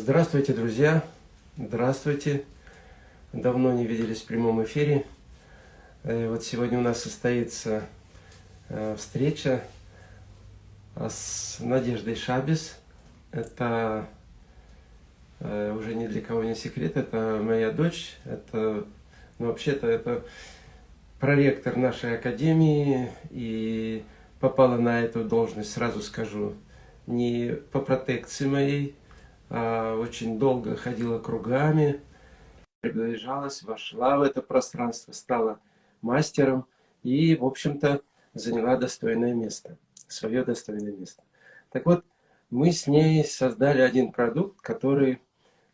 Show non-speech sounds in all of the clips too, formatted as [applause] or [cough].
Здравствуйте, друзья! Здравствуйте! Давно не виделись в прямом эфире. Э, вот сегодня у нас состоится э, встреча с Надеждой Шабис. Это уже ни для кого не секрет, это моя дочь. Это, ну, вообще-то, это проректор нашей академии. И попала на эту должность, сразу скажу, не по протекции моей, а очень долго ходила кругами, приближалась, вошла в это пространство, стала мастером и, в общем-то, заняла достойное место, свое достойное место. Так вот, мы с ней создали один продукт, который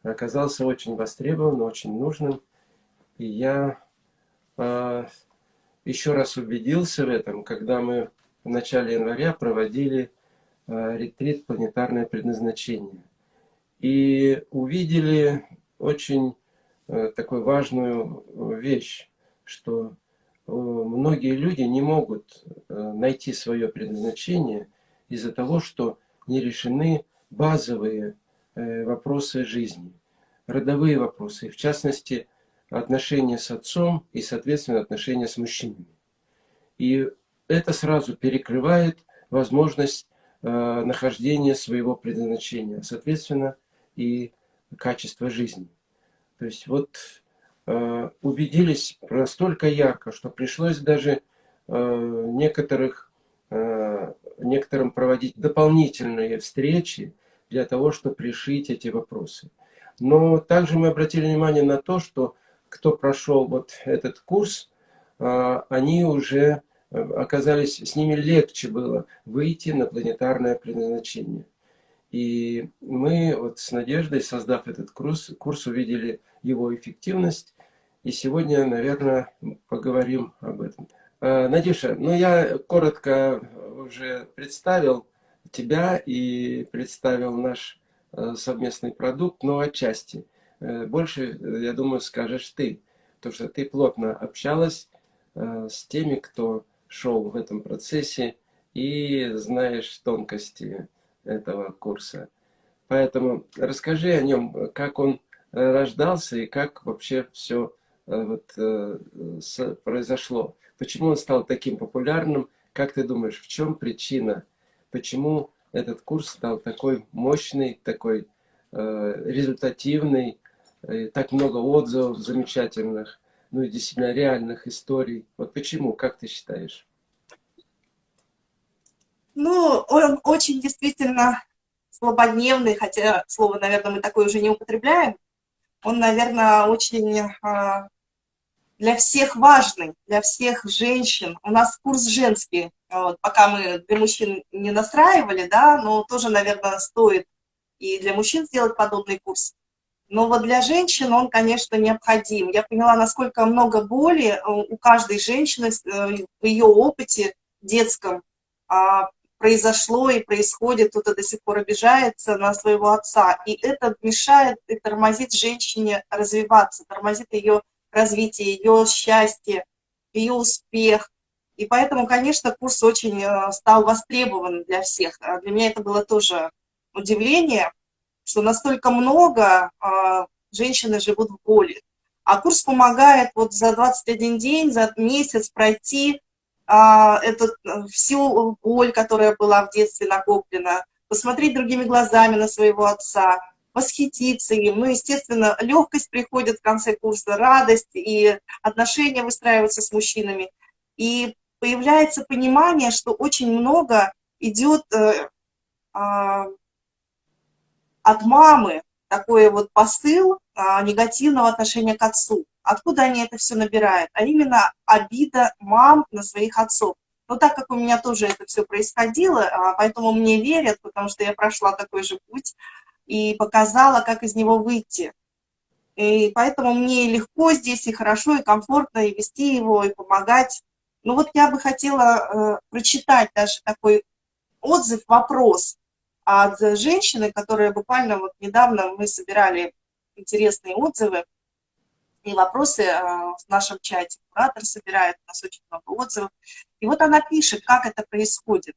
оказался очень востребован, очень нужным. И я э, еще раз убедился в этом, когда мы в начале января проводили э, ретрит «Планетарное предназначение» и увидели очень э, такую важную э, вещь, что э, многие люди не могут найти свое предназначение из-за того, что не решены базовые вопросы жизни, родовые вопросы, в частности, отношения с отцом и, соответственно, отношения с мужчинами. И это сразу перекрывает возможность нахождения своего предназначения. Соответственно, и качество жизни. То есть вот э, убедились настолько ярко, что пришлось даже э, некоторых, э, некоторым проводить дополнительные встречи для того, чтобы решить эти вопросы. Но также мы обратили внимание на то, что кто прошел вот этот курс, э, они уже э, оказались, с ними легче было выйти на планетарное предназначение. И мы вот с Надеждой, создав этот курс, курс увидели его эффективность. И сегодня, наверное, поговорим об этом. А, Надюша, ну я коротко уже представил тебя и представил наш э, совместный продукт, но отчасти. Э, больше, я думаю, скажешь ты, потому что ты плотно общалась э, с теми, кто шел в этом процессе и знаешь тонкости этого курса. Поэтому расскажи о нем, как он э, рождался и как вообще все э, вот, э, произошло. Почему он стал таким популярным? Как ты думаешь, в чем причина? Почему этот курс стал такой мощный, такой результативный, так много отзывов замечательных, ну и действительно реальных историй. Вот почему, как ты считаешь? Ну, он очень действительно слабодневный, хотя слово, наверное, мы такое уже не употребляем. Он, наверное, очень а, для всех важный, для всех женщин. У нас курс женский, вот, пока мы для мужчин не настраивали, да, но тоже, наверное, стоит и для мужчин сделать подобный курс. Но вот для женщин он, конечно, необходим. Я поняла, насколько много боли у каждой женщины э, в ее опыте детском а, произошло и происходит, кто-то до сих пор обижается на своего отца. И это мешает и тормозит женщине развиваться, тормозит ее развитие, ее счастье, ее успех. И поэтому, конечно, курс очень э, стал востребован для всех. А для меня это было тоже удивление, что настолько много а, женщины живут в боли. А курс помогает вот за 21 день, за месяц пройти а, эту, э, всю боль, которая была в детстве накоплена, посмотреть другими глазами на своего отца, восхититься им. Ну, естественно, легкость приходит в конце курса, радость, и отношения выстраиваются с мужчинами. И появляется понимание, что очень много идет э, э, от мамы, такой вот посыл э, негативного отношения к отцу. Откуда они это все набирают? А именно обида мам на своих отцов. Но так как у меня тоже это все происходило, а, поэтому мне верят, потому что я прошла такой же путь и показала, как из него выйти. И поэтому мне легко здесь, и хорошо, и комфортно, и вести его, и помогать. Ну вот я бы хотела э, прочитать даже такой отзыв, вопрос от женщины, которая буквально вот недавно мы собирали интересные отзывы и вопросы а, в нашем чате. Куратор собирает, у нас очень много отзывов. И вот она пишет, как это происходит.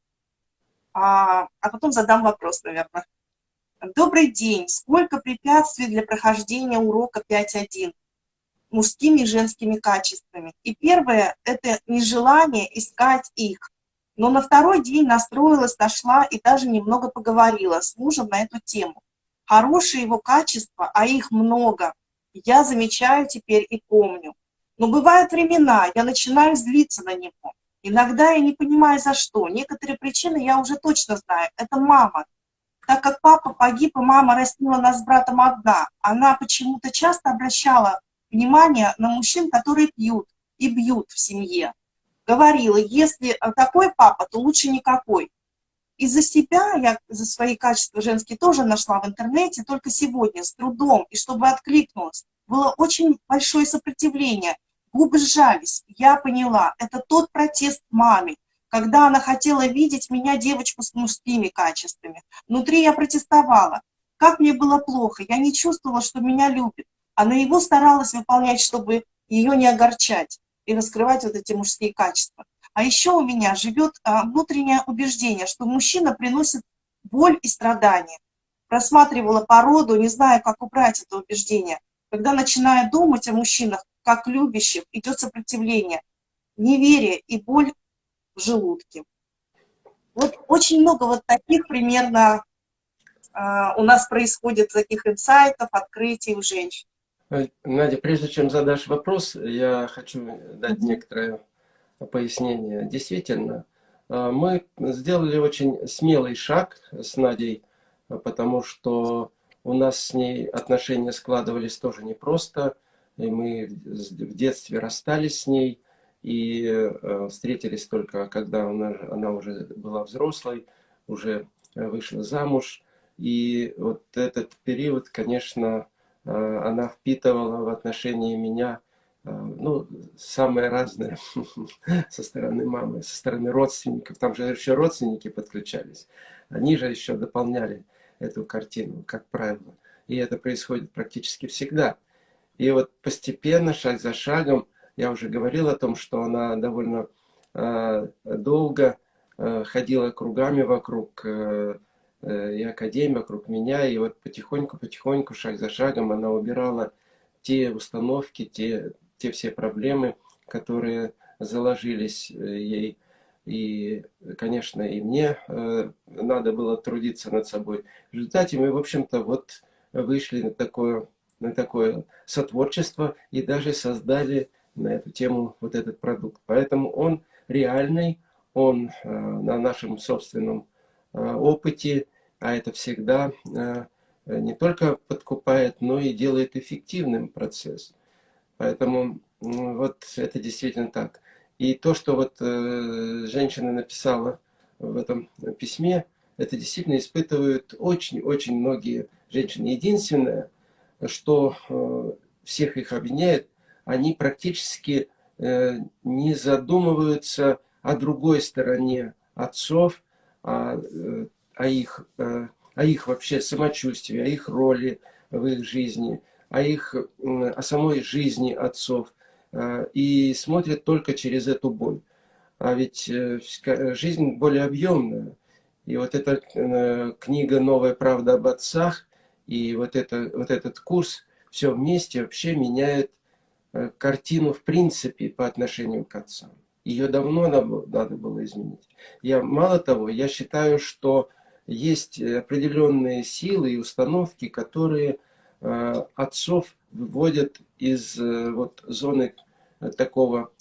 А, а потом задам вопрос, наверное. Добрый день. Сколько препятствий для прохождения урока 5.1 мужскими и женскими качествами? И первое – это нежелание искать их. Но на второй день настроилась, нашла и даже немного поговорила с мужем на эту тему. Хорошие его качества, а их много, я замечаю теперь и помню. Но бывают времена, я начинаю злиться на него. Иногда я не понимаю, за что. Некоторые причины я уже точно знаю. Это мама. Так как папа погиб, и мама растила нас с братом одна, она почему-то часто обращала внимание на мужчин, которые пьют и бьют в семье. Говорила, если такой папа, то лучше никакой. Из-за себя я за свои качества женские тоже нашла в интернете, только сегодня, с трудом, и чтобы откликнулась. Было очень большое сопротивление губы сжались. Я поняла, это тот протест маме, когда она хотела видеть меня девочку с мужскими качествами. Внутри я протестовала. Как мне было плохо, я не чувствовала, что меня любит. Она его старалась выполнять, чтобы ее не огорчать и раскрывать вот эти мужские качества. А еще у меня живет а, внутреннее убеждение, что мужчина приносит боль и страдания. Просматривала породу, не знаю, как убрать это убеждение. Когда начинаю думать о мужчинах, как любящих, идет сопротивление, неверие и боль в желудке. Вот очень много вот таких примерно э, у нас происходит таких инсайтов, открытий у женщин. Надя, прежде чем задашь вопрос, я хочу дать некоторое пояснение. Действительно, а, мы сделали очень смелый шаг с Надей, потому что у нас с ней отношения складывались тоже непросто и мы в детстве расстались с ней и э, встретились только, когда она, она уже была взрослой, уже э, вышла замуж. И вот этот период, конечно, э, она впитывала в отношении меня ну, самое разное [laughs] со стороны мамы, со стороны родственников. Там же еще родственники подключались. Они же еще дополняли эту картину, как правило. И это происходит практически всегда. И вот постепенно, шаг за шагом, я уже говорил о том, что она довольно э, долго ходила кругами вокруг э, и академии, вокруг меня, и вот потихоньку-потихоньку, шаг за шагом она убирала те установки, те, те все проблемы, которые заложились ей. И, конечно, и мне э, надо было трудиться над собой. В результате мы, в общем-то, вот вышли на такое на такое сотворчество и даже создали на эту тему вот этот продукт. Поэтому он реальный, он э, на нашем собственном э, опыте, а это всегда э, не только подкупает, но и делает эффективным процесс. Поэтому вот это действительно так. И то, что вот женщина написала в этом письме, это действительно испытывают очень-очень многие женщины. Единственное, что э, всех их объединяет, они практически э, не задумываются о другой стороне отцов, о, э, о, их, о их вообще самочувствии, о их роли в их жизни, о, их, о самой жизни отцов. И смотрят только через эту боль. А ведь жизнь более объемная. И вот эта книга «Новая правда об отцах» И вот, это, вот этот курс все вместе вообще меняет э, картину в принципе по отношению к отцам. Ее давно надо было изменить. Я, мало того, я считаю, что есть определенные силы и установки, которые э, отцов выводят из э, вот, зоны такого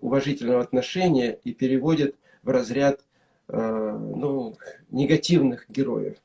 уважительного отношения и переводят в разряд ну, негативных героев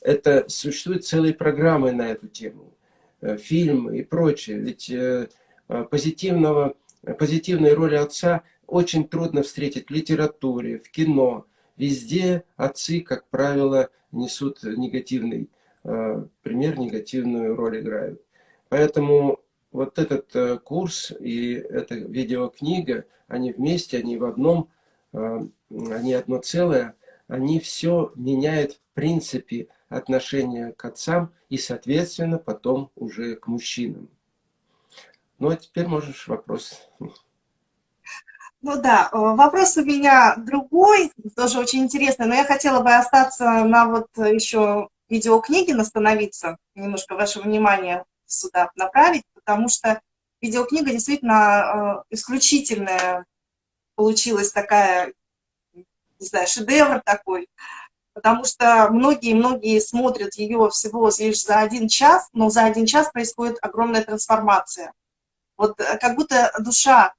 это существуют целые программы на эту тему, э, фильмы и прочее. Ведь э, э, позитивного, позитивной роли отца очень трудно встретить в литературе, в кино. Везде отцы, как правило, несут негативный пример, негативную роль играют. Поэтому вот этот курс и эта видеокнига, они вместе, они в одном, они одно целое, они все меняют в принципе отношение к отцам и, соответственно, потом уже к мужчинам. Ну, а теперь можешь вопрос. Ну да, вопрос у меня другой, тоже очень интересный, но я хотела бы остаться на вот еще видеокниги остановиться, немножко ваше внимание сюда направить, потому что видеокнига действительно э, исключительная получилась такая, не знаю, шедевр такой, потому что многие-многие смотрят ее всего лишь за один час, но за один час происходит огромная трансформация. Вот э, как будто душа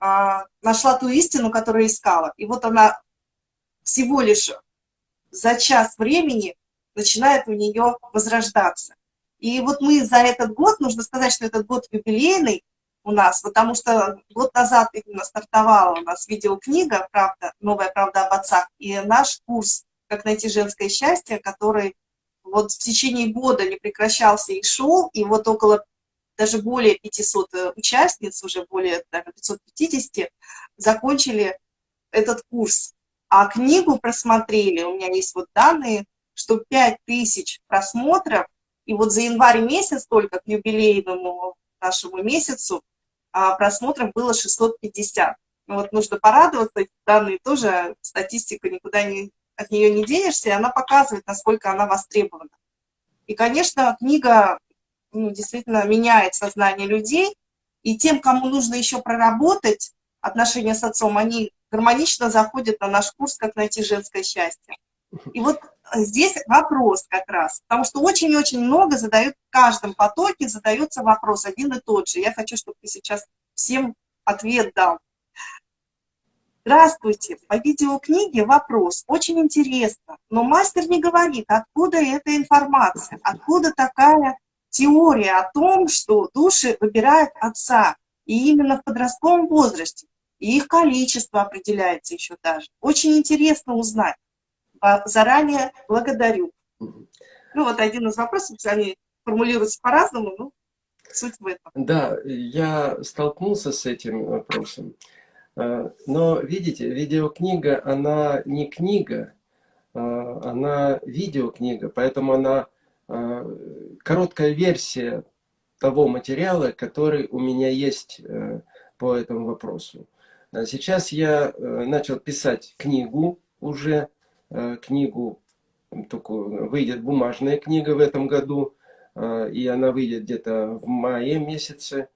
нашла ту истину, которую искала, и вот она всего лишь за час времени начинает у нее возрождаться. И вот мы за этот год, нужно сказать, что этот год юбилейный у нас, потому что год назад именно стартовала у нас видеокнига «Правда, новая правда об отцах», и наш курс «Как найти женское счастье», который вот в течение года не прекращался и шел, и вот около даже более 500 э, участниц, уже более наверное, 550, закончили этот курс. А книгу просмотрели, у меня есть вот данные, что 5000 просмотров, и вот за январь месяц только к юбилейному нашему месяцу а просмотров было 650. Ну вот нужно порадоваться, данные тоже, статистика никуда не, от нее не денешься, и она показывает, насколько она востребована. И, конечно, книга ну, действительно меняет сознание людей, и тем, кому нужно еще проработать отношения с отцом, они гармонично заходят на наш курс «Как найти женское счастье». И вот здесь вопрос как раз, потому что очень-очень много задают, в каждом потоке задается вопрос один и тот же. Я хочу, чтобы ты сейчас всем ответ дал. Здравствуйте, по видеокниге вопрос, очень интересно, но мастер не говорит, откуда эта информация, откуда такая теория о том, что души выбирают отца, и именно в подростковом возрасте, и их количество определяется еще даже. Очень интересно узнать заранее благодарю. Ну, вот один из вопросов, они формулируются по-разному, но суть в этом. Да, я столкнулся с этим вопросом. А, но, видите, видеокнига, она не книга, а, она видеокнига, поэтому она короткая версия того материала, который у меня есть э, по этому вопросу. Сейчас я э, начал писать книгу уже, Э, книгу, такую, выйдет бумажная книга в этом году, э, и она выйдет где-то в мае месяце.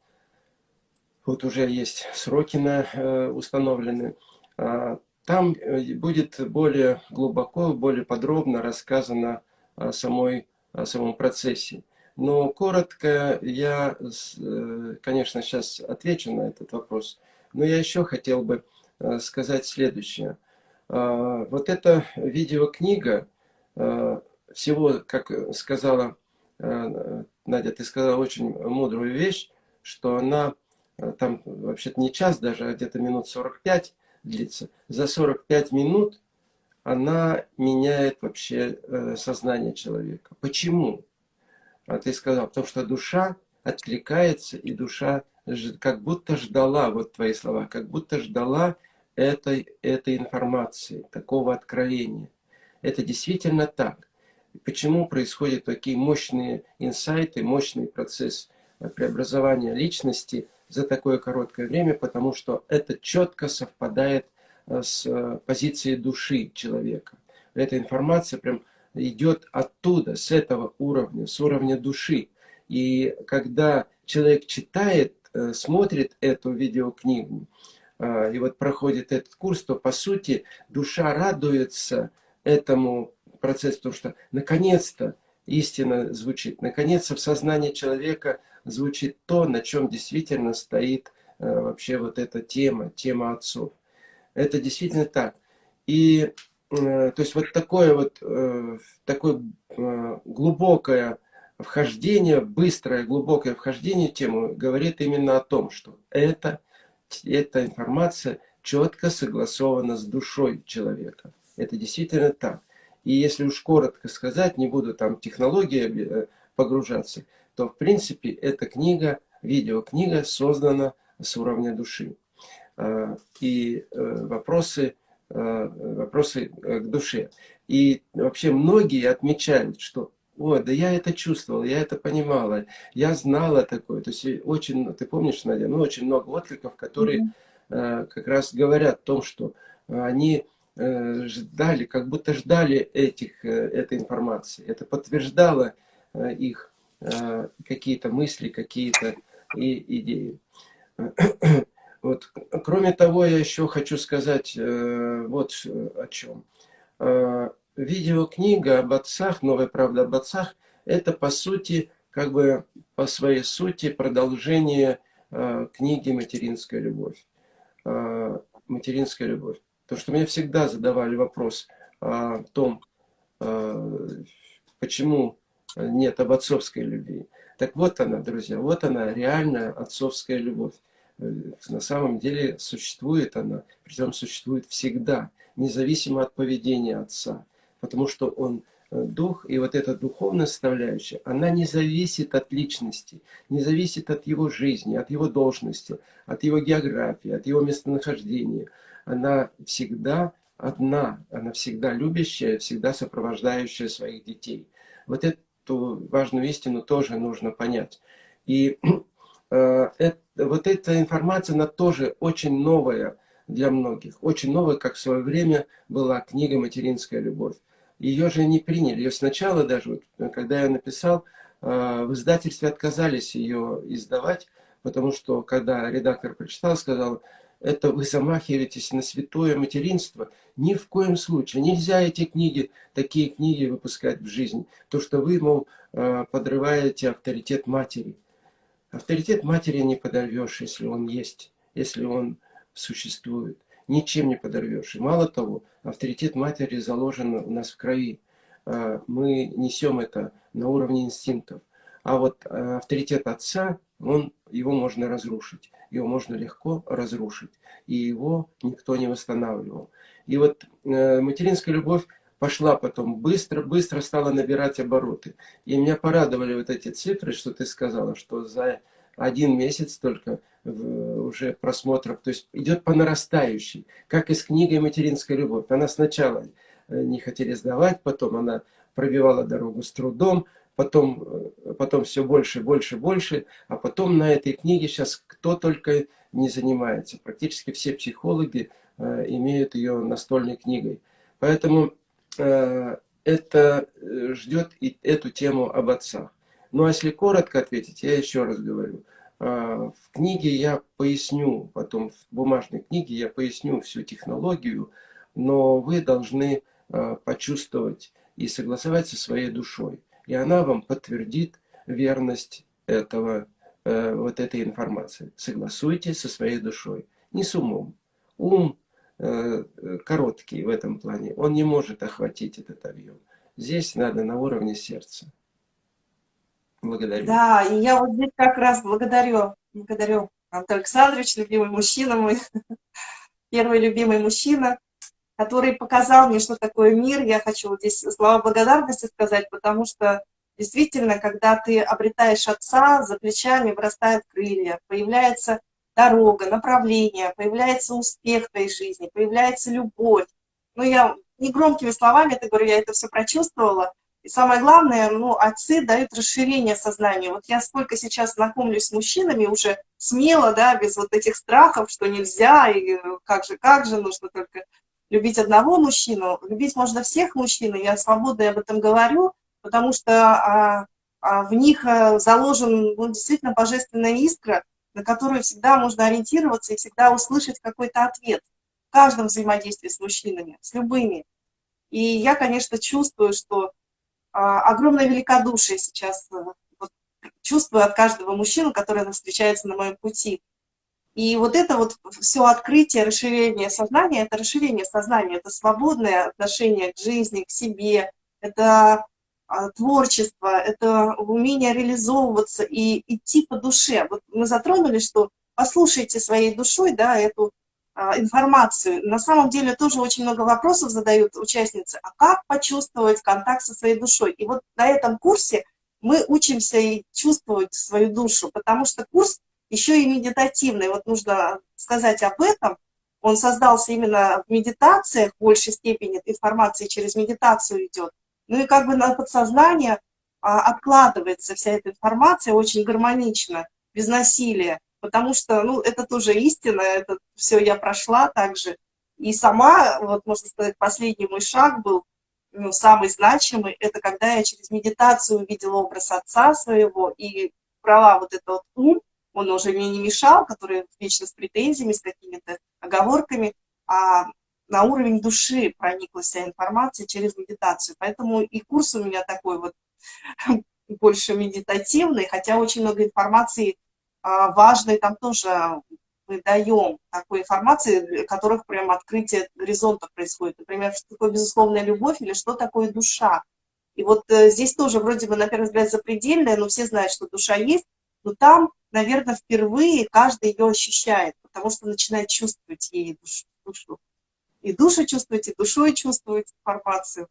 Вот уже есть сроки на, э, установлены. А, там будет более глубоко, более подробно рассказано о, самой, о самом процессе. Но коротко я, конечно, сейчас отвечу на этот вопрос. Но я еще хотел бы сказать следующее – а, вот эта видеокнига, всего, как сказала Надя, ты сказала очень мудрую вещь, что она там вообще-то не час даже, а где-то минут 45 длится. За 45 минут она меняет вообще э, сознание человека. Почему? А ты сказал, потому что душа откликается, и душа как будто ждала, вот твои слова, как будто ждала этой, этой информации, такого откровения. Это действительно так. Почему происходят такие мощные инсайты, мощный процесс преобразования личности за такое короткое время? Потому что это четко совпадает э, с э, позицией души человека. Эта информация прям идет оттуда, с этого уровня, с уровня души. И когда человек читает, э, смотрит эту видеокнигу, а, и вот проходит этот курс, то по сути душа радуется этому процессу, потому что наконец-то истина звучит, наконец-то в сознании человека звучит то, на чем действительно стоит э, вообще вот эта тема, тема отцов. Это действительно так. И э, то есть вот такое вот э, такое глубокое вхождение, быстрое глубокое вхождение в тему говорит именно о том, что это эта информация четко согласована с душой человека. Это действительно так. И если уж коротко сказать, не буду там технологии э, погружаться, то в принципе эта книга, видеокнига создана с уровня души. А, и э, вопросы, э, вопросы к душе. И вообще многие отмечают, что Ой, да я это чувствовал, я это понимала, я знала такое. То есть очень, ты помнишь, Надя, ну очень много откликов, которые mm -hmm. э, как раз говорят о том, что они э, ждали, как будто ждали этих, э, этой информации. Это подтверждало э, их э, какие-то мысли, какие-то идеи. Вот. Кроме того, я еще хочу сказать э, вот о чем. Э, видеокнига об отцах, новая правда об отцах, это по сути, как бы по своей сути продолжение э, книги «Материнская любовь». Э, «Материнская любовь». То, что мне всегда задавали вопрос о том, э, почему нет об отцовской любви. Так вот она, друзья, вот она, реальная отцовская любовь. Э, на самом деле существует она, причем существует всегда, независимо от поведения отца. Потому что он э, дух, и вот эта духовная составляющая, она не зависит от личности, не зависит от его жизни, от его должности, от его географии, от его местонахождения. Она всегда одна, она всегда любящая, всегда сопровождающая своих детей. Вот эту важную истину тоже нужно понять. И это, вот эта информация, она тоже очень новая для многих. Очень новая, как в свое время была книга «Материнская любовь». Ее же не приняли. Ее сначала даже, вот, когда я написал, э, в издательстве отказались ее издавать, потому что когда редактор прочитал, сказал, это вы замахиваетесь на святое материнство. Ни в коем случае. Нельзя эти книги, такие книги выпускать в жизнь. То, что вы, мол, э, подрываете авторитет матери. Авторитет матери не подорвешь, если он есть, если он существует. Ничем не подорвешь. И мало того, авторитет матери заложен у нас в крови. Э, мы несем это на уровне инстинктов. А вот э, авторитет отца, он, его можно разрушить. Его можно легко разрушить. И его никто не восстанавливал. И вот э, материнская любовь пошла потом быстро-быстро стала набирать обороты. И меня порадовали вот эти цифры, что ты сказала, что за один месяц только уже просмотров, то есть идет по нарастающей, как и с книгой «Материнская любовь». Она сначала э, не хотели сдавать, потом она пробивала дорогу с трудом, потом, э, потом все больше, больше, больше, а потом на этой книге сейчас кто только не занимается. Практически все психологи э, имеют ее настольной книгой. Поэтому э, это э, ждет и эту тему об отцах. Ну а если коротко ответить, я еще раз говорю. Э, в книге я поясню, потом в бумажной книге я поясню всю технологию, но вы должны э, почувствовать и согласовать со своей душой и она вам подтвердит верность этого, э, вот этой информации. Согласуйте со своей душой, не с умом. Ум э, короткий в этом плане, он не может охватить этот объем. Здесь надо на уровне сердца. Благодарю. Да, и я вот здесь как раз благодарю, благодарю Антон Александрович, любимый мужчина мой, [laughs] первый любимый мужчина который показал мне, что такое мир. Я хочу вот здесь слова благодарности сказать, потому что действительно, когда ты обретаешь отца, за плечами вырастают крылья, появляется дорога, направление, появляется успех в твоей жизни, появляется любовь. Ну, я не громкими словами это говорю, я это все прочувствовала. И самое главное, ну, отцы дают расширение сознания. Вот я сколько сейчас знакомлюсь с мужчинами уже смело, да, без вот этих страхов, что нельзя, и как же, как же, нужно только любить одного мужчину, любить можно всех мужчин, и я свободно об этом говорю, потому что а, а в них а, заложен ну, действительно божественная искра, на которую всегда можно ориентироваться и всегда услышать какой-то ответ в каждом взаимодействии с мужчинами, с любыми. И я, конечно, чувствую, что а, огромное великодушие сейчас а, вот, чувствую от каждого мужчины, который встречается на моем пути. И вот это вот все открытие, расширение сознания, это расширение сознания, это свободное отношение к жизни, к себе, это творчество, это умение реализовываться и идти по душе. Вот мы затронули, что послушайте своей душой да, эту а, информацию. На самом деле тоже очень много вопросов задают участницы, а как почувствовать контакт со своей душой? И вот на этом курсе мы учимся и чувствовать свою душу, потому что курс еще и медитативный. Вот нужно сказать об этом. Он создался именно в медитациях, в большей степени информации через медитацию идет. Ну и как бы на подсознание а, откладывается вся эта информация очень гармонично, без насилия. Потому что, ну, это тоже истина, это все я прошла также. И сама, вот можно сказать, последний мой шаг был, ну, самый значимый, это когда я через медитацию увидела образ отца своего и брала вот этот вот ум, он уже мне не мешал, который вечно с претензиями, с какими-то оговорками, а на уровень души проникла вся информация через медитацию. Поэтому и курс у меня такой вот [laughs] больше медитативный, хотя очень много информации а, важной там тоже мы даем такой информации, для которых прям открытие горизонта происходит. Например, что такое безусловная любовь или что такое душа. И вот э, здесь тоже вроде бы, на первый взгляд, запредельное, но все знают, что душа есть, но там, наверное, впервые каждый ее ощущает, потому что начинает чувствовать ей душу. душу. И душу чувствовать, и душой чувствовать информацию.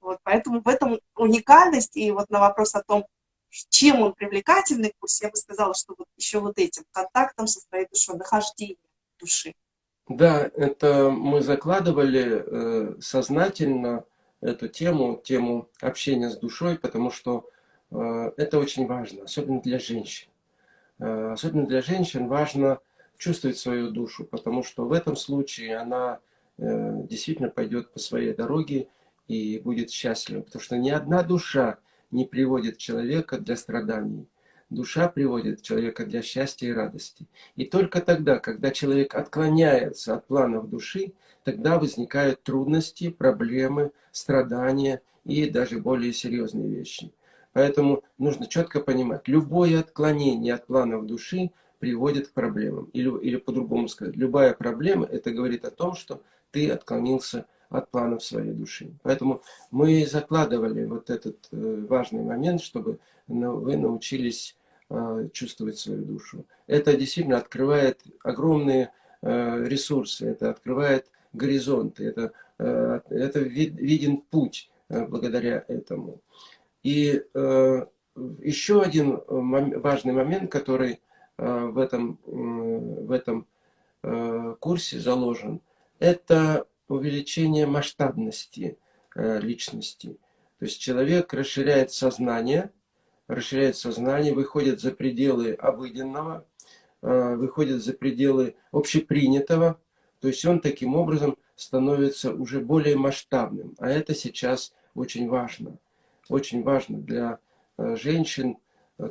Вот, поэтому в этом уникальность, и вот на вопрос о том, чем он привлекательный курс, я бы сказала, что вот еще вот этим контактом со своей душой, нахождением души. Да, это мы закладывали э, сознательно эту тему, тему общения с душой, потому что э, это очень важно, особенно для женщин. Э, особенно для женщин важно чувствовать свою душу, потому что в этом случае она действительно пойдет по своей дороге и будет счастлива, потому что ни одна душа не приводит человека для страданий. Душа приводит человека для счастья и радости. И только тогда, когда человек отклоняется от планов души, тогда возникают трудности, проблемы, страдания и даже более серьезные вещи. Поэтому нужно четко понимать, любое отклонение от планов души приводит к проблемам. Или, или по-другому сказать, любая проблема, это говорит о том, что ты отклонился от планов своей души. Поэтому мы закладывали вот этот э, важный момент, чтобы вы научились э, чувствовать свою душу. Это действительно открывает огромные э, ресурсы, это открывает горизонты, это, это виден путь благодаря этому. И еще один важный момент, который в этом, в этом курсе заложен, это увеличение масштабности э, личности. То есть человек расширяет сознание, расширяет сознание, выходит за пределы обыденного, э, выходит за пределы общепринятого. То есть он таким образом становится уже более масштабным. А это сейчас очень важно. Очень важно для э, женщин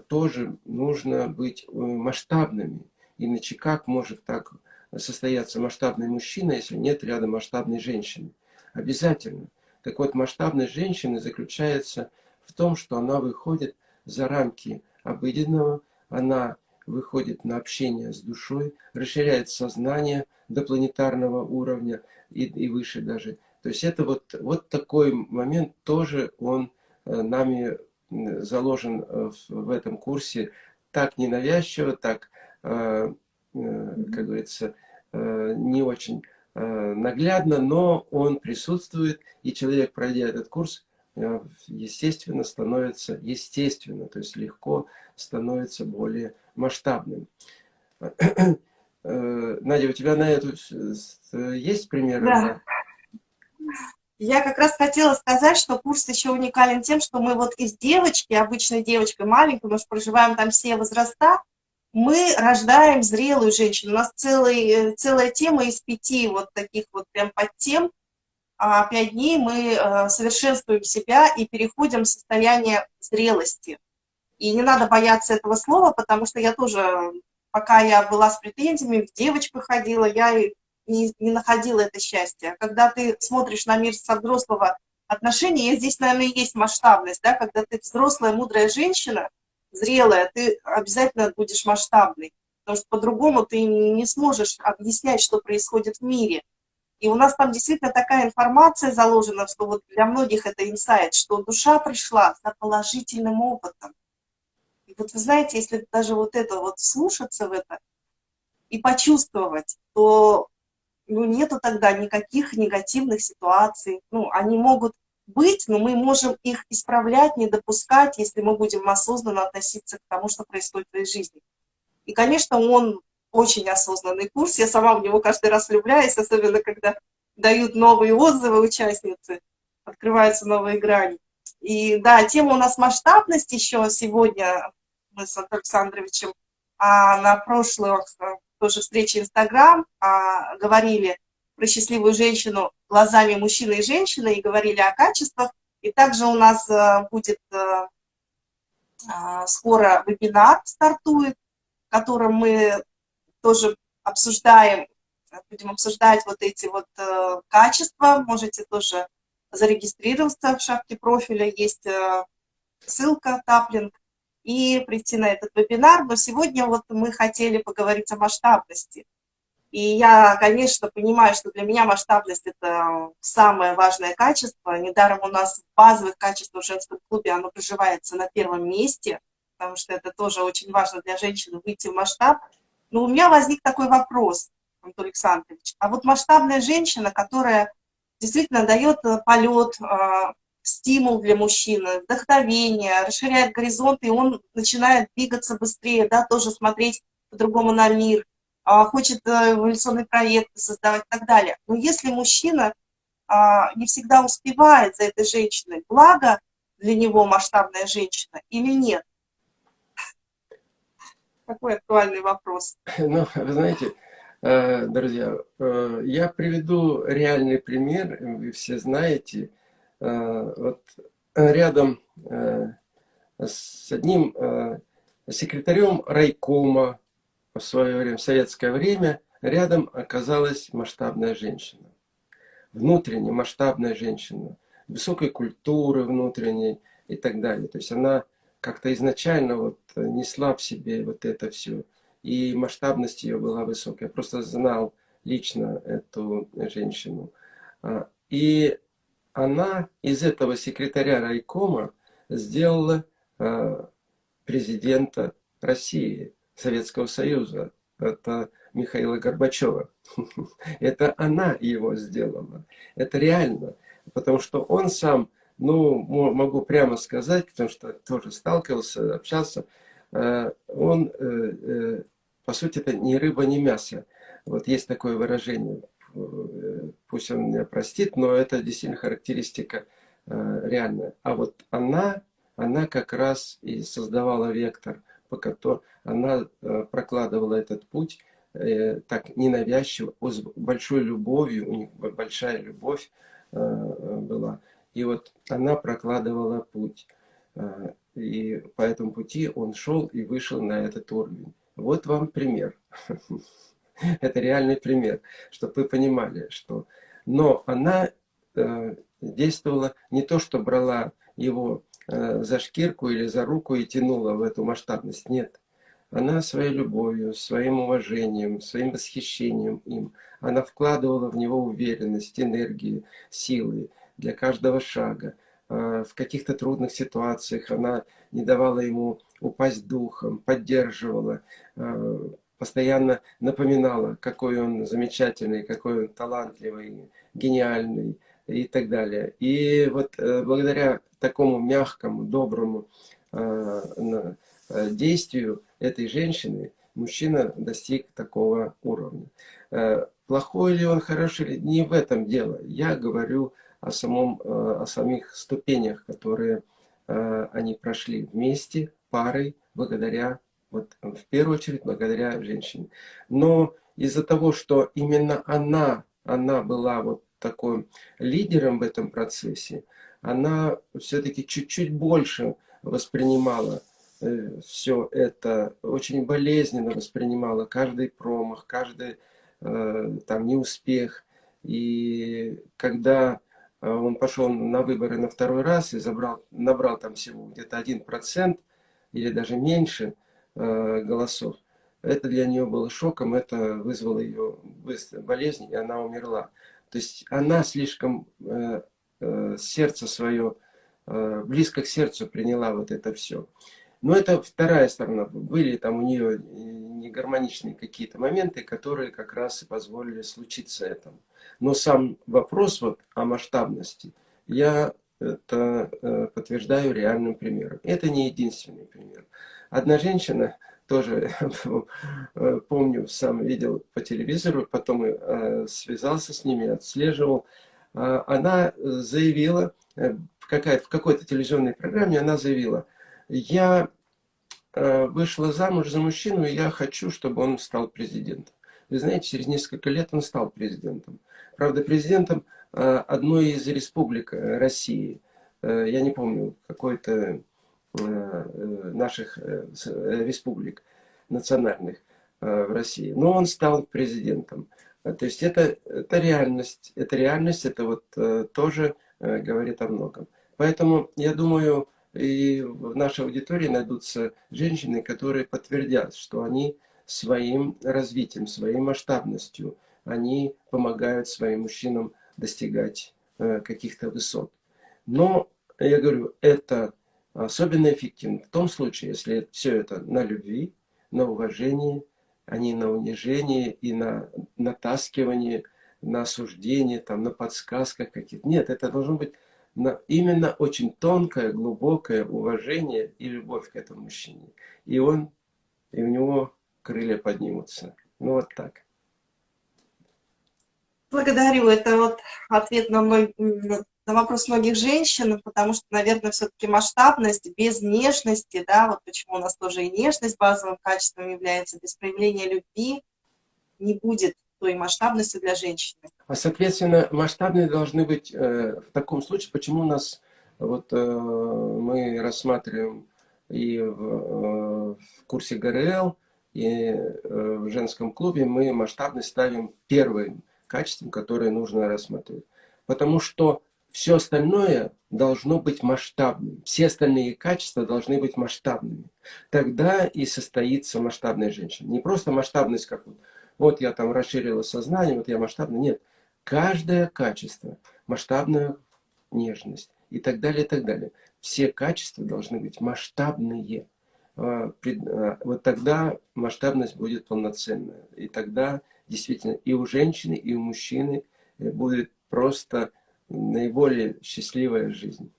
тоже нужно быть масштабными. Иначе как может так состояться масштабный мужчина, если нет рядом масштабной женщины. Обязательно. Так вот, масштабность женщины заключается в том, что она выходит за рамки обыденного, она выходит на общение с душой, расширяет сознание до планетарного уровня и, и выше даже. То есть это вот, вот такой момент тоже он э, нами заложен э, в, в этом курсе так ненавязчиво, так, э, как говорится, не очень э, наглядно, но он присутствует, и человек, пройдя этот курс, э, естественно, становится, естественно, то есть легко становится более масштабным. [clears throat] Надя, у тебя на эту есть примеры? Да. Я как раз хотела сказать, что курс еще уникален тем, что мы вот из девочки, обычной девочкой маленькой, мы же проживаем там все возраста, мы рождаем зрелую женщину. У нас целый, э, целая тема из пяти вот таких вот прям подтем. А пять дней мы э, совершенствуем себя и переходим в состояние зрелости. И не надо бояться этого слова, потому что я тоже, пока я была с претензиями, в девочку ходила, я не, не находила это счастье. Когда ты смотришь на мир со взрослого отношения, здесь, наверное, есть масштабность, да, когда ты взрослая, мудрая женщина – зрелая, ты обязательно будешь масштабный, потому что по-другому ты не сможешь объяснять, что происходит в мире. И у нас там действительно такая информация заложена, что вот для многих это инсайт, что душа пришла за положительным опытом. И вот вы знаете, если даже вот это вот слушаться в это и почувствовать, то ну, нету тогда никаких негативных ситуаций. Ну, они могут быть, но мы можем их исправлять, не допускать, если мы будем осознанно относиться к тому, что происходит в своей жизни. И, конечно, он очень осознанный курс, я сама в него каждый раз влюбляюсь, особенно когда дают новые отзывы участницы, открываются новые грани. И да, тема у нас масштабность еще сегодня, мы с Александровичем а на прошлой тоже встрече Инстаграм а, говорили, про счастливую женщину глазами мужчины и женщины и говорили о качествах. И также у нас э, будет э, а, скоро вебинар стартует, в котором мы тоже обсуждаем, будем обсуждать вот эти вот э, качества. Можете тоже зарегистрироваться в шапке профиля, есть ссылка таплинг и прийти на этот вебинар. Но сегодня вот мы хотели поговорить о масштабности. И я, конечно, понимаю, что для меня масштабность – это самое важное качество. Недаром у нас в базовых качествах в женском клубе оно проживается на первом месте, потому что это тоже очень важно для женщины выйти в масштаб. Но у меня возник такой вопрос, Антон Александрович. А вот масштабная женщина, которая действительно дает полет, а, стимул для мужчины, вдохновение, расширяет горизонт, и он начинает двигаться быстрее, да, тоже смотреть по-другому на мир – хочет э, эволюционные проекты создавать и так далее. Но если мужчина а, не всегда успевает за этой женщиной, благо для него масштабная женщина или нет? Такой актуальный вопрос. [laughs] Ну, вы знаете, э, друзья, э, я приведу реальный пример, вы все знаете. Вот рядом с одним секретарем райкома в свое время, в советское время, рядом оказалась масштабная женщина. Внутренне масштабная женщина, высокой культуры внутренней и так далее. То есть она как-то изначально вот несла в себе вот это все. И масштабность ее была высокая. Я просто знал лично эту женщину. А, и она из этого секретаря райкома сделала а, президента России. Советского Союза. Это Михаила Горбачева. [laughs] Это она его сделала. Это реально. Потому что он сам, ну, могу прямо сказать, потому что тоже сталкивался, общался, э, он, э, э, по сути, это ни рыба, ни мясо. Вот есть такое выражение. Пусть он меня простит, но это действительно характеристика реальная. А вот она, она как раз и создавала вектор – по которой она э, прокладывала этот путь э, так ненавязчиво, с большой любовью, у них большая любовь э, была. И вот она прокладывала путь. И по этому пути он шел и вышел на этот уровень. Вот вам пример. [laughs] Это реальный пример, чтобы вы понимали, что... Но она действовала не то, что брала его за шкирку или за руку и тянула в эту масштабность. Нет. Она своей любовью, своим уважением, своим восхищением им, она вкладывала в него уверенность, энергию, силы для каждого шага. Э, в каких-то трудных ситуациях она не давала ему упасть духом, поддерживала, э, постоянно напоминала, какой он замечательный, какой он талантливый, гениальный, и так далее. И вот э, благодаря такому мягкому, доброму э, э, действию этой женщины мужчина достиг такого уровня. Плохой ли он, хороший ли, не в этом дело. Я говорю о, самом, о самих ступенях, которые они прошли вместе, парой, благодаря, вот, в первую очередь, благодаря женщине. Но из-за того, что именно она, она была вот такой лидером в этом процессе, она все-таки чуть-чуть больше воспринимала э, все это, очень болезненно воспринимала каждый промах, каждый э, там неуспех. И когда э, он пошел на выборы на второй раз и забрал, набрал там всего где-то один процент или даже меньше голосов, это для нее было шоком, это вызвало ее болезнь, и она умерла. То есть она слишком э, э, сердце свое, э, близко к сердцу приняла вот это все. Но это вторая сторона. Были там у нее негармоничные какие-то моменты, которые как раз и позволили случиться этому. Но сам вопрос вот о масштабности, я это подтверждаю реальным примером. Это не единственный пример. Одна женщина тоже [laughs] э, помню, сам видел по телевизору, потом э, связался с ними, отслеживал. А, она заявила, э, в, в какой-то телевизионной программе она заявила, я вышла замуж за мужчину, и я хочу, чтобы он стал президентом. вы знаете, через несколько лет он стал президентом. Правда, президентом одной из республик России. Я не помню, какой-то наших республик национальных в России. Но он стал президентом. То есть это, это реальность. Это реальность, это вот тоже говорит о многом. Поэтому я думаю, и в нашей аудитории найдутся женщины, которые подтвердят, что они своим развитием, своей масштабностью, они помогают своим мужчинам достигать э, каких-то высот. Но, я говорю, это особенно эффективно в том случае, если все это на любви, на уважении, а не на унижении и на натаскивании, на осуждении, там, на подсказках каких-то. Нет, это должно быть на именно очень тонкое, глубокое уважение и любовь к этому мужчине. И он, и у него крылья поднимутся. Ну вот так. Благодарю. Это вот ответ на, мной, на вопрос многих женщин, потому что, наверное, все-таки масштабность без нежности, да, вот почему у нас тоже и нежность базовым качеством является, без проявления любви не будет той масштабности для женщины. А, соответственно, масштабные должны быть э, в таком случае, почему у нас вот э, мы рассматриваем и в, э, в курсе ГРЛ, и э, в женском клубе мы масштабность ставим первым качеством, которое нужно рассматривать. Потому что все остальное должно быть масштабным. Все остальные качества должны быть масштабными. Тогда и состоится масштабная женщина. Не просто масштабность, как вот вот я там расширила сознание, вот я масштабно. Нет, каждое качество, масштабная нежность и так далее, и так далее. Все качества должны быть масштабные. А, а, вот тогда масштабность будет полноценная. И тогда действительно и у женщины, и у мужчины э, будет просто наиболее счастливая жизнь.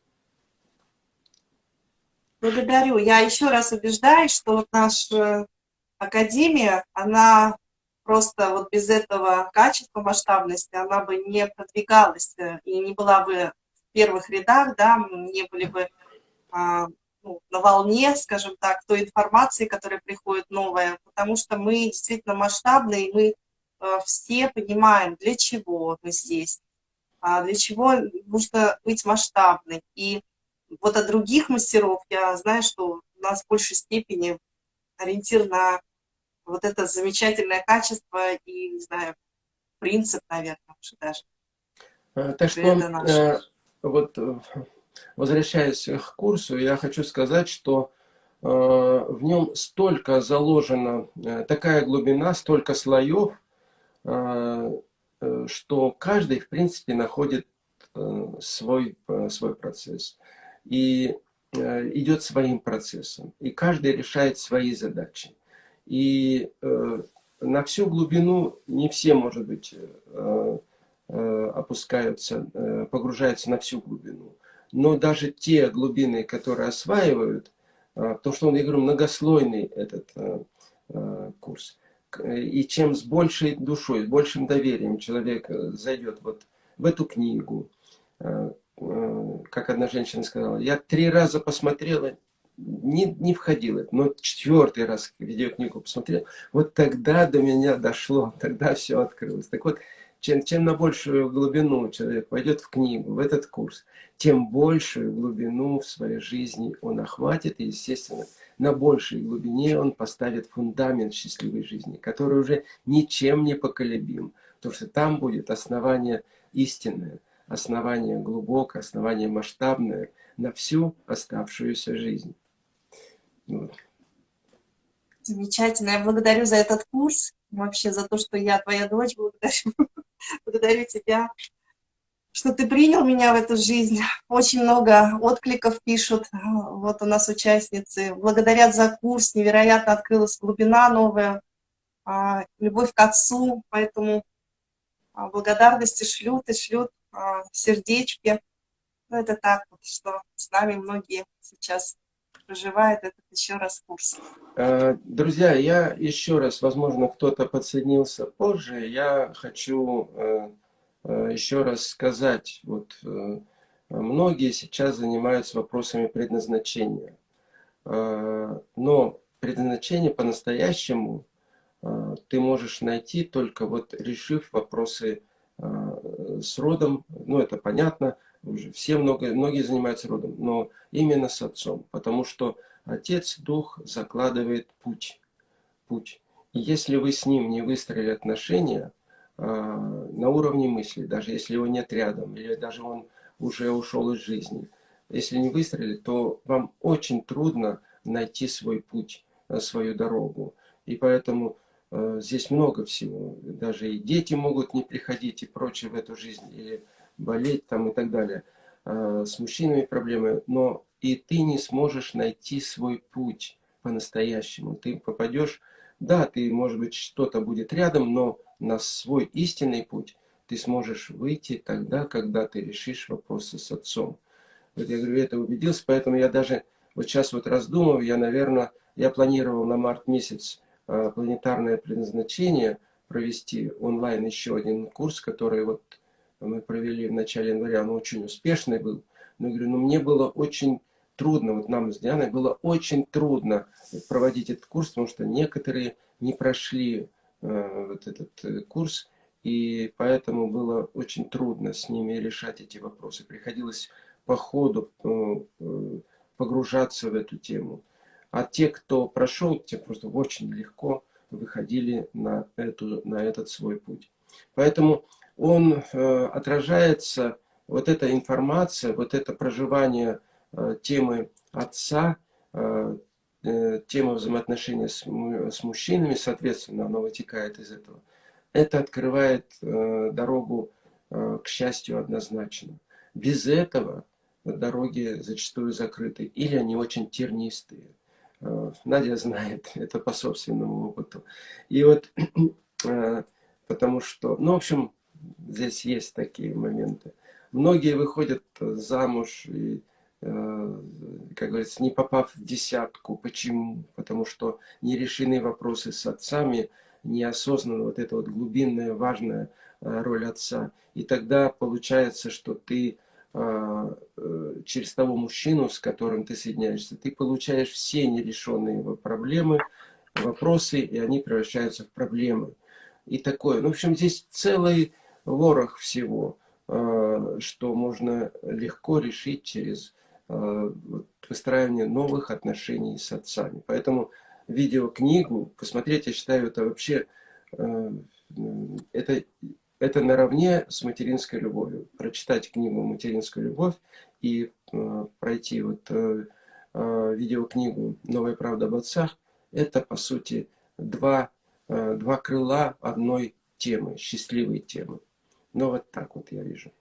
Благодарю. Я еще раз убеждаюсь, что наша академия, она просто вот без этого качества масштабности она бы не продвигалась э, и не была бы в первых рядах, да, не были бы а, ну, на волне, скажем так, той информации, которая приходит новая, потому что мы действительно масштабные, мы а, все понимаем, для чего мы здесь, для чего нужно быть масштабной. И вот от других мастеров я знаю, что у нас в большей степени ориентир на вот это замечательное качество и, не знаю, принцип, наверное, уже даже. А, так что, э, вот, э, возвращаясь к курсу, я хочу сказать, что э, в нем столько заложено, такая глубина, столько слоев, что каждый, в принципе, находит свой, свой процесс. И идет своим процессом. И каждый решает свои задачи. И э, на всю глубину не все, может быть, э, э, опускаются, э, погружаются на всю глубину. Но даже те глубины, которые осваивают, э, потому что он, я говорю, многослойный этот э, э, курс. И чем с большей душой, с большим доверием человек э, зайдет вот в эту книгу, э, э, как одна женщина сказала, я три раза посмотрела, не, не входило, но четвертый раз видеокнигу посмотрел, вот тогда до меня дошло, [laughs] тогда все открылось. Так вот, чем, чем на большую глубину человек пойдет в книгу, в этот курс, тем большую глубину в своей жизни он охватит, и, естественно, на большей глубине он поставит фундамент счастливой жизни, который уже ничем не поколебим, потому что там будет основание истинное, основание глубокое, основание масштабное на всю оставшуюся жизнь. Замечательно. Я благодарю за этот курс, вообще за то, что я твоя дочь. Благодарю, [laughs] благодарю тебя, что ты принял меня в эту жизнь. Очень много откликов пишут. Вот у нас участницы. Благодарят за курс. Невероятно открылась глубина новая. А, любовь к отцу. Поэтому а, благодарности шлют и шлют а, сердечки. Ну, это так что с нами многие сейчас проживает этот еще раз курс. Э, друзья, я еще раз, возможно, кто-то подсоединился позже, я хочу э, э, еще раз сказать, вот многие сейчас занимаются вопросами предназначения, но предназначение по-настоящему ты можешь найти только вот решив вопросы с родом, ну это понятно, уже все много, многие занимаются родом, но именно с отцом, потому что Отец, Дух закладывает путь. путь. И если вы с ним не выстроили отношения а, на уровне мысли, даже если его нет рядом, или даже он уже ушел из жизни, если не выстроили, то вам очень трудно найти свой путь, э, свою дорогу. И поэтому э, здесь много всего. Даже и дети могут не приходить и прочее в эту жизнь, или болеть там и так далее. Э, с мужчинами проблемы. Но и ты не сможешь найти свой путь по-настоящему. Ты попадешь, да, ты, может быть, что-то будет рядом, но на свой истинный путь ты сможешь выйти тогда, когда ты решишь вопросы с отцом. Вот я говорю, это убедился, поэтому я даже вот сейчас вот раздумываю, я, наверное, я планировал на март месяц э, планетарное предназначение провести онлайн еще один курс, который вот мы провели в начале января, он очень успешный был. Но говорю, ну мне было очень трудно, вот нам с Дианой было очень трудно проводить этот курс, потому что некоторые не прошли э, вот этот э, курс, и поэтому было очень трудно с ними решать эти вопросы. Приходилось по ходу э, э, погружаться в эту тему. А те, кто прошел, те просто очень легко выходили на, эту, на этот свой путь. Поэтому он э, отражается, вот эта информация, вот это проживание Э, темы отца, э, тема взаимоотношения с, с мужчинами, соответственно, оно вытекает из этого. Это открывает дорогу к счастью однозначно. Без этого дороги зачастую закрыты или они очень тернистые. Надя знает [laughs] это по собственному опыту. И вот [clears throat] потому что, ну, в общем, здесь есть такие моменты. Многие выходят замуж и Э, как говорится, не попав в десятку. Почему? Потому что не решены вопросы с отцами, неосознанно вот эта вот глубинная, важная э, роль отца. И тогда получается, что ты э, через того мужчину, с которым ты соединяешься, ты получаешь все нерешенные проблемы, вопросы, и они превращаются в проблемы. И такое. Ну, в общем, здесь целый ворох всего, что можно легко решить через Э, выстраивание новых отношений с отцами. Поэтому видеокнигу посмотреть, я считаю, это вообще э, это, это наравне с материнской любовью. Прочитать книгу «Материнская любовь» и э, пройти вот видеокнигу «Новая правда об отцах» – это, по сути, два, два крыла одной темы, счастливой темы. Но вот так вот я вижу.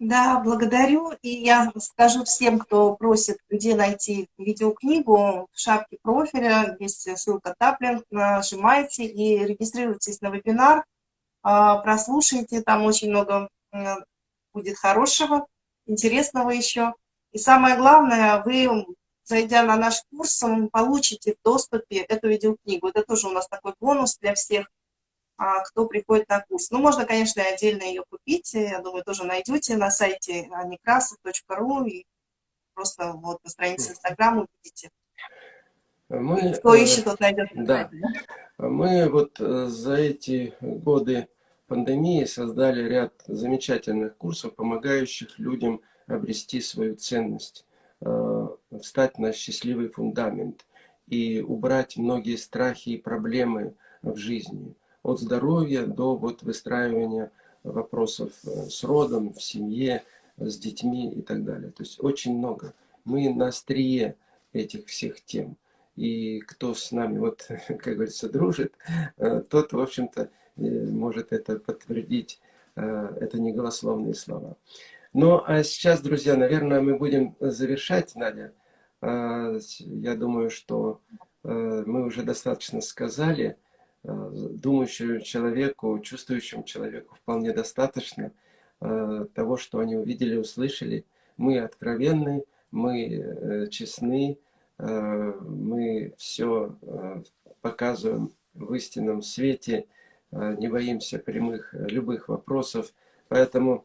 Да, благодарю. И я скажу всем, кто просит, где найти видеокнигу, в шапке профиля есть ссылка Таплинг, нажимайте и регистрируйтесь на вебинар, а, прослушайте, там очень много будет хорошего, интересного еще. И самое главное, вы, зайдя на наш курс, получите в доступе эту видеокнигу. Это тоже у нас такой бонус для всех а, кто приходит на курс. Ну, можно, конечно, отдельно ее купить, я думаю, тоже найдете на сайте некрасов.ру и просто вот на странице Инстаграм увидите. Мы, кто э, ищет, тот найдет. Да. Мы вот э, за эти годы пандемии создали ряд замечательных курсов, помогающих людям обрести свою ценность, встать на счастливый фундамент и убрать многие страхи и проблемы в жизни от здоровья до вот выстраивания вопросов э, с родом, в семье, с детьми и так далее. То есть очень много. Мы на острие этих всех тем. И кто с нами, вот, [laughs] как говорится, дружит, э, тот, в общем-то, э, может это подтвердить. Это не голословные слова. Ну, а сейчас, друзья, наверное, мы будем завершать, Надя. Я думаю, что мы уже достаточно сказали. Э, думающему человеку, чувствующему человеку вполне достаточно э, того, что они увидели, услышали. Мы откровенны, мы э, честны, мы все показываем в истинном свете, не боимся прямых любых вопросов. Поэтому,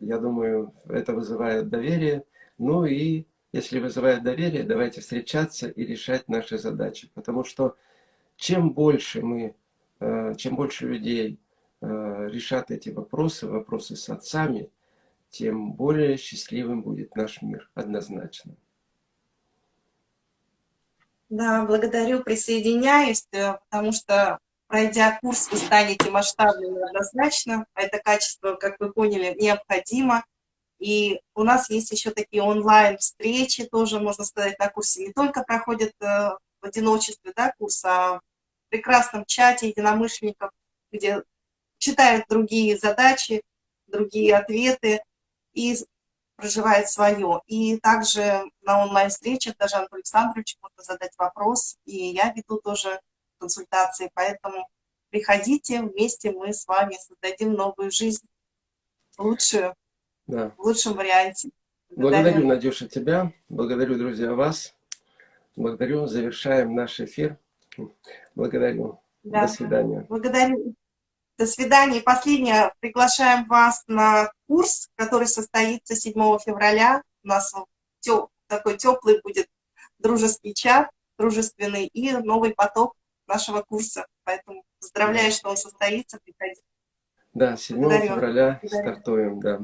я думаю, это вызывает доверие. Ну и если вызывает доверие, давайте встречаться и решать наши задачи. Потому что чем больше мы, э, чем больше людей э, решат эти вопросы, вопросы с отцами, тем более счастливым будет наш мир, однозначно. Да, благодарю, присоединяюсь, э, потому что, пройдя курс, вы станете масштабными однозначно. Это качество, как вы поняли, необходимо. И у нас есть еще такие онлайн-встречи, тоже, можно сказать, на курсе. Не только проходят э, в одиночестве да, курс, а в прекрасном чате единомышленников, где читают другие задачи, другие ответы и проживает свое. И также на онлайн-встречах даже Антон Александрович можно задать вопрос, и я веду тоже консультации, поэтому приходите, вместе мы с вами создадим новую жизнь, лучшую, да. в лучшем варианте. Благодарю, Благодарю Надюша, тебя, благодарю, друзья, вас, благодарю, завершаем наш эфир. Благодарю. Да. До свидания. Благодарю. До свидания. Последнее. Приглашаем вас на курс, который состоится 7 февраля. У нас теп, такой теплый будет дружеский чат, дружественный и новый поток нашего курса. Поэтому поздравляю, что он состоится. Приходите. Да, 7 Благодарю. февраля Благодарю. стартуем, да.